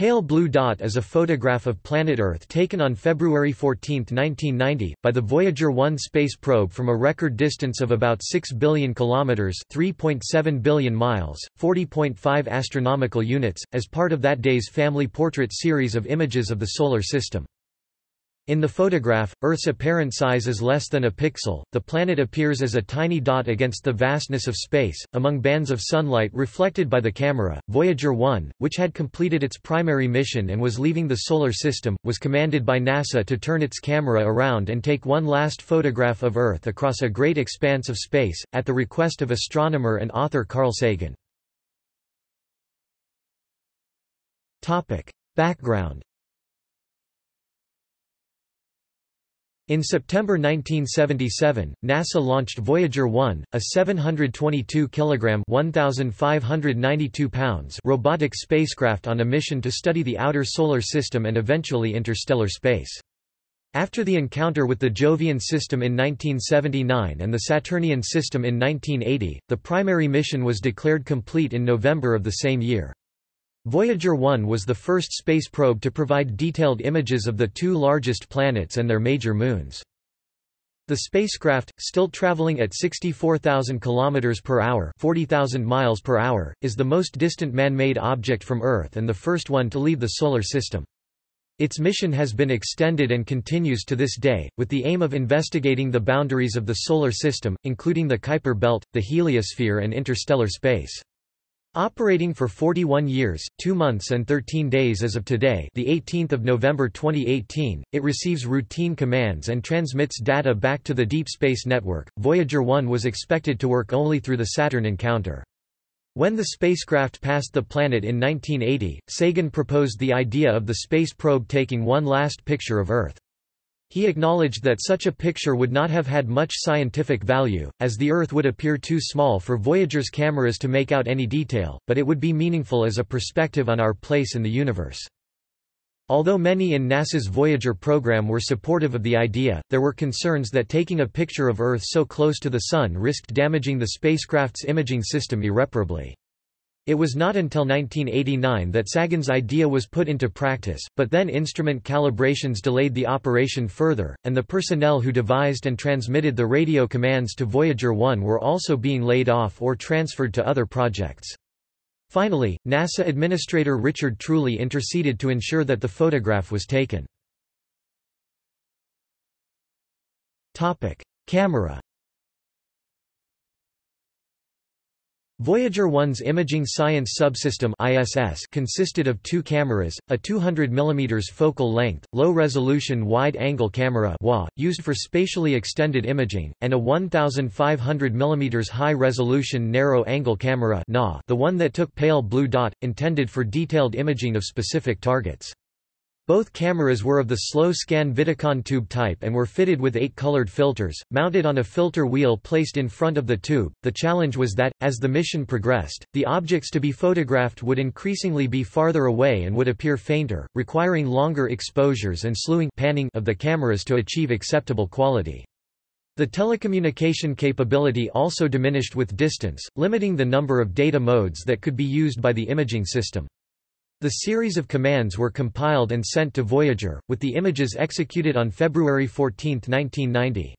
Pale blue dot is a photograph of planet Earth taken on February 14, 1990, by the Voyager 1 space probe from a record distance of about 6 billion kilometers (3.7 billion miles, 40.5 astronomical units) as part of that day's family portrait series of images of the solar system. In the photograph, Earth's apparent size is less than a pixel, the planet appears as a tiny dot against the vastness of space, among bands of sunlight reflected by the camera. Voyager 1, which had completed its primary mission and was leaving the Solar System, was commanded by NASA to turn its camera around and take one last photograph of Earth across a great expanse of space, at the request of astronomer and author Carl Sagan. Background In September 1977, NASA launched Voyager 1, a 722 kg (1,592 pounds) robotic spacecraft on a mission to study the outer solar system and eventually interstellar space. After the encounter with the Jovian system in 1979 and the Saturnian system in 1980, the primary mission was declared complete in November of the same year. Voyager 1 was the first space probe to provide detailed images of the two largest planets and their major moons. The spacecraft, still traveling at 64,000 km per hour, 40,000 miles per hour, is the most distant man-made object from Earth and the first one to leave the solar system. Its mission has been extended and continues to this day, with the aim of investigating the boundaries of the solar system, including the Kuiper belt, the heliosphere and interstellar space. Operating for 41 years, 2 months and 13 days as of today the 18th of November 2018, it receives routine commands and transmits data back to the Deep Space Network. Voyager 1 was expected to work only through the Saturn encounter. When the spacecraft passed the planet in 1980, Sagan proposed the idea of the space probe taking one last picture of Earth. He acknowledged that such a picture would not have had much scientific value, as the Earth would appear too small for Voyager's cameras to make out any detail, but it would be meaningful as a perspective on our place in the universe. Although many in NASA's Voyager program were supportive of the idea, there were concerns that taking a picture of Earth so close to the Sun risked damaging the spacecraft's imaging system irreparably. It was not until 1989 that Sagan's idea was put into practice, but then instrument calibrations delayed the operation further, and the personnel who devised and transmitted the radio commands to Voyager 1 were also being laid off or transferred to other projects. Finally, NASA Administrator Richard Truly interceded to ensure that the photograph was taken. Camera Voyager 1's Imaging Science Subsystem ISS consisted of two cameras, a 200 mm focal length, low-resolution wide-angle camera used for spatially extended imaging, and a 1500 mm high-resolution narrow-angle camera the one that took pale blue dot, intended for detailed imaging of specific targets. Both cameras were of the slow-scan Vidicon tube type and were fitted with eight colored filters, mounted on a filter wheel placed in front of the tube. The challenge was that, as the mission progressed, the objects to be photographed would increasingly be farther away and would appear fainter, requiring longer exposures and slewing panning of the cameras to achieve acceptable quality. The telecommunication capability also diminished with distance, limiting the number of data modes that could be used by the imaging system. The series of commands were compiled and sent to Voyager, with the images executed on February 14, 1990.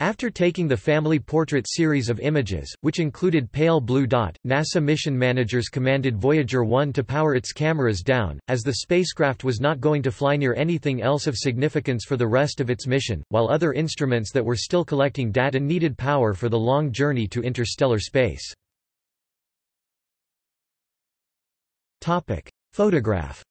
After taking the family portrait series of images, which included pale blue dot, NASA mission managers commanded Voyager 1 to power its cameras down, as the spacecraft was not going to fly near anything else of significance for the rest of its mission, while other instruments that were still collecting data needed power for the long journey to interstellar space. Topic. Photograph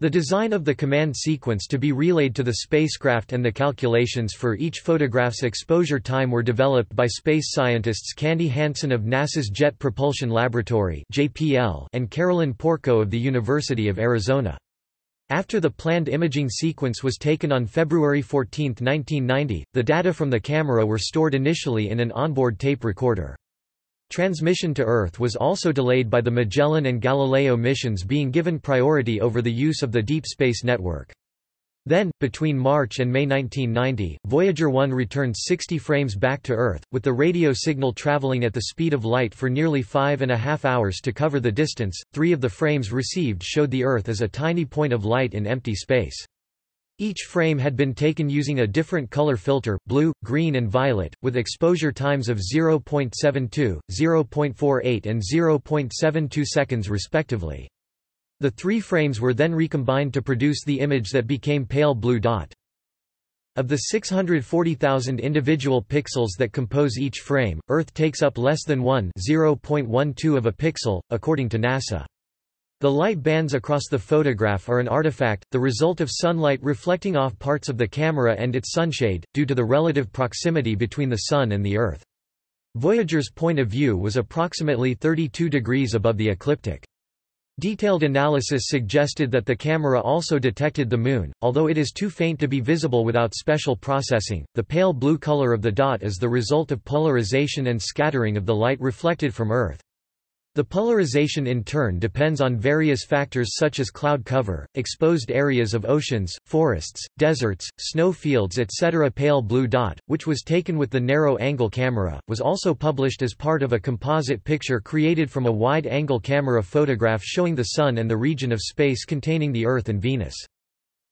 The design of the command sequence to be relayed to the spacecraft and the calculations for each photograph's exposure time were developed by space scientists Candy Hansen of NASA's Jet Propulsion Laboratory and Carolyn Porco of the University of Arizona. After the planned imaging sequence was taken on February 14, 1990, the data from the camera were stored initially in an onboard tape recorder. Transmission to Earth was also delayed by the Magellan and Galileo missions being given priority over the use of the Deep Space Network. Then, between March and May 1990, Voyager 1 returned 60 frames back to Earth, with the radio signal traveling at the speed of light for nearly five and a half hours to cover the distance. Three of the frames received showed the Earth as a tiny point of light in empty space. Each frame had been taken using a different color filter, blue, green and violet, with exposure times of 0.72, 0.48 and 0.72 seconds respectively. The three frames were then recombined to produce the image that became pale blue dot. Of the 640,000 individual pixels that compose each frame, Earth takes up less than 1 0.12 of a pixel, according to NASA. The light bands across the photograph are an artifact, the result of sunlight reflecting off parts of the camera and its sunshade, due to the relative proximity between the Sun and the Earth. Voyager's point of view was approximately 32 degrees above the ecliptic. Detailed analysis suggested that the camera also detected the Moon, although it is too faint to be visible without special processing. The pale blue color of the dot is the result of polarization and scattering of the light reflected from Earth. The polarization in turn depends on various factors such as cloud cover, exposed areas of oceans, forests, deserts, snow fields etc. Pale blue dot, which was taken with the narrow-angle camera, was also published as part of a composite picture created from a wide-angle camera photograph showing the Sun and the region of space containing the Earth and Venus.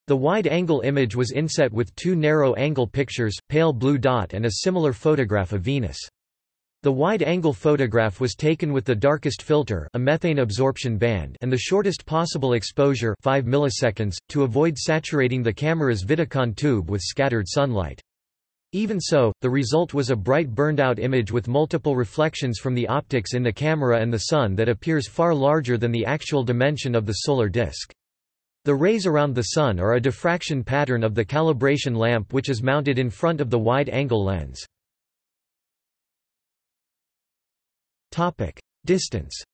The wide-angle image was inset with two narrow-angle pictures, pale blue dot and a similar photograph of Venus. The wide-angle photograph was taken with the darkest filter a methane absorption band and the shortest possible exposure 5 milliseconds, to avoid saturating the camera's Vidicon tube with scattered sunlight. Even so, the result was a bright burned-out image with multiple reflections from the optics in the camera and the Sun that appears far larger than the actual dimension of the solar disk. The rays around the Sun are a diffraction pattern of the calibration lamp which is mounted in front of the wide-angle lens. Distance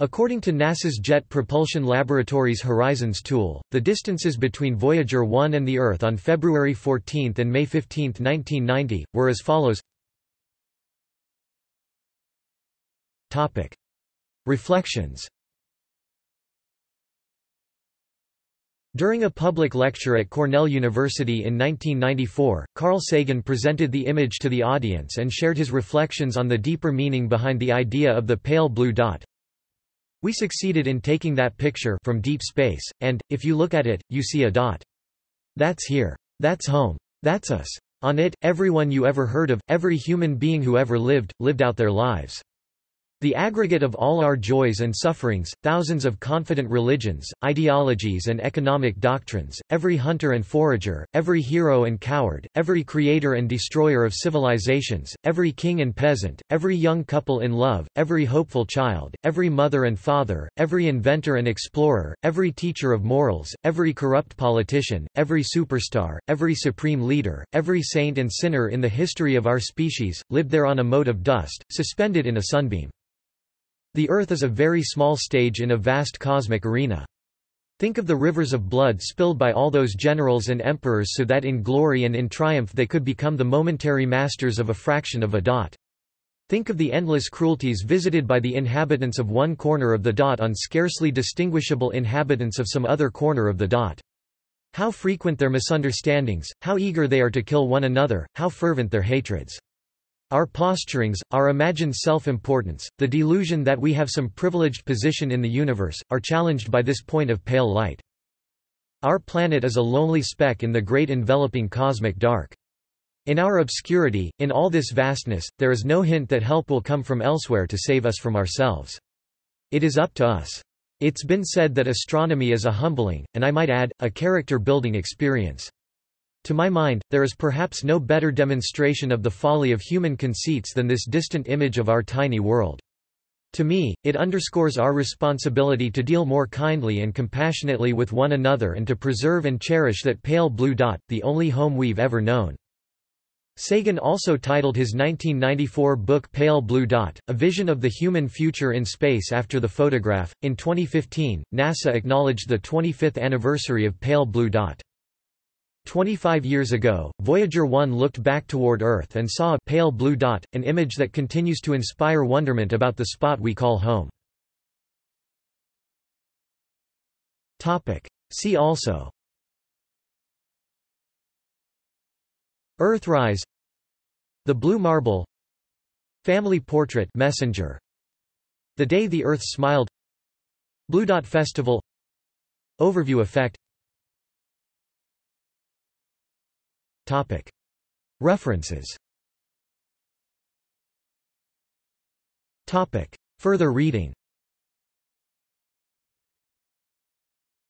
According to NASA's Jet Propulsion Laboratory's Horizons tool, the distances between Voyager 1 and the Earth on February 14 and May 15, 1990, were as follows Topic. Reflections During a public lecture at Cornell University in 1994, Carl Sagan presented the image to the audience and shared his reflections on the deeper meaning behind the idea of the pale blue dot. We succeeded in taking that picture from deep space, and, if you look at it, you see a dot. That's here. That's home. That's us. On it, everyone you ever heard of, every human being who ever lived, lived out their lives. The aggregate of all our joys and sufferings, thousands of confident religions, ideologies and economic doctrines, every hunter and forager, every hero and coward, every creator and destroyer of civilizations, every king and peasant, every young couple in love, every hopeful child, every mother and father, every inventor and explorer, every teacher of morals, every corrupt politician, every superstar, every supreme leader, every saint and sinner in the history of our species, lived there on a mote of dust, suspended in a sunbeam. The Earth is a very small stage in a vast cosmic arena. Think of the rivers of blood spilled by all those generals and emperors so that in glory and in triumph they could become the momentary masters of a fraction of a dot. Think of the endless cruelties visited by the inhabitants of one corner of the dot on scarcely distinguishable inhabitants of some other corner of the dot. How frequent their misunderstandings, how eager they are to kill one another, how fervent their hatreds. Our posturings, our imagined self-importance, the delusion that we have some privileged position in the universe, are challenged by this point of pale light. Our planet is a lonely speck in the great enveloping cosmic dark. In our obscurity, in all this vastness, there is no hint that help will come from elsewhere to save us from ourselves. It is up to us. It's been said that astronomy is a humbling, and I might add, a character-building experience. To my mind, there is perhaps no better demonstration of the folly of human conceits than this distant image of our tiny world. To me, it underscores our responsibility to deal more kindly and compassionately with one another and to preserve and cherish that pale blue dot, the only home we've ever known. Sagan also titled his 1994 book Pale Blue Dot, A Vision of the Human Future in Space after the photograph. In 2015, NASA acknowledged the 25th anniversary of Pale Blue Dot. 25 years ago, Voyager 1 looked back toward Earth and saw a pale blue dot, an image that continues to inspire wonderment about the spot we call home. See also. Earthrise The Blue Marble. Family Portrait Messenger. The Day the Earth Smiled. Blue Dot Festival. Overview effect References. Further reading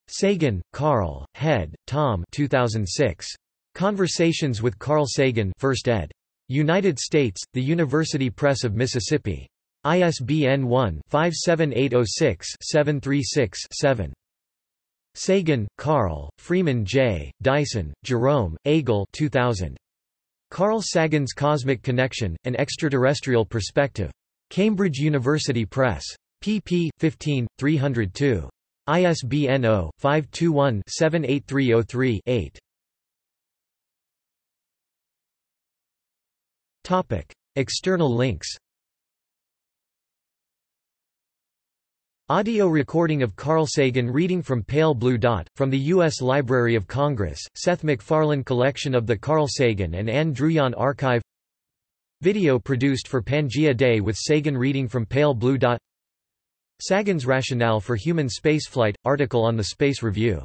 Sagan, Carl, Head, Tom 2006. Conversations with Carl Sagan 1st ed. United States, The University Press of Mississippi. ISBN 1-57806-736-7. Sagan, Carl, Freeman J., Dyson, Jerome, Agel 2000. Carl Sagan's Cosmic Connection, An Extraterrestrial Perspective. Cambridge University Press. pp. 15, 302. ISBN 0-521-78303-8. External links Audio recording of Carl Sagan reading from Pale Blue Dot, from the U.S. Library of Congress, Seth MacFarlane Collection of the Carl Sagan and Ann Druyan Archive Video produced for Pangea Day with Sagan reading from Pale Blue Dot Sagan's rationale for human spaceflight – article on the Space Review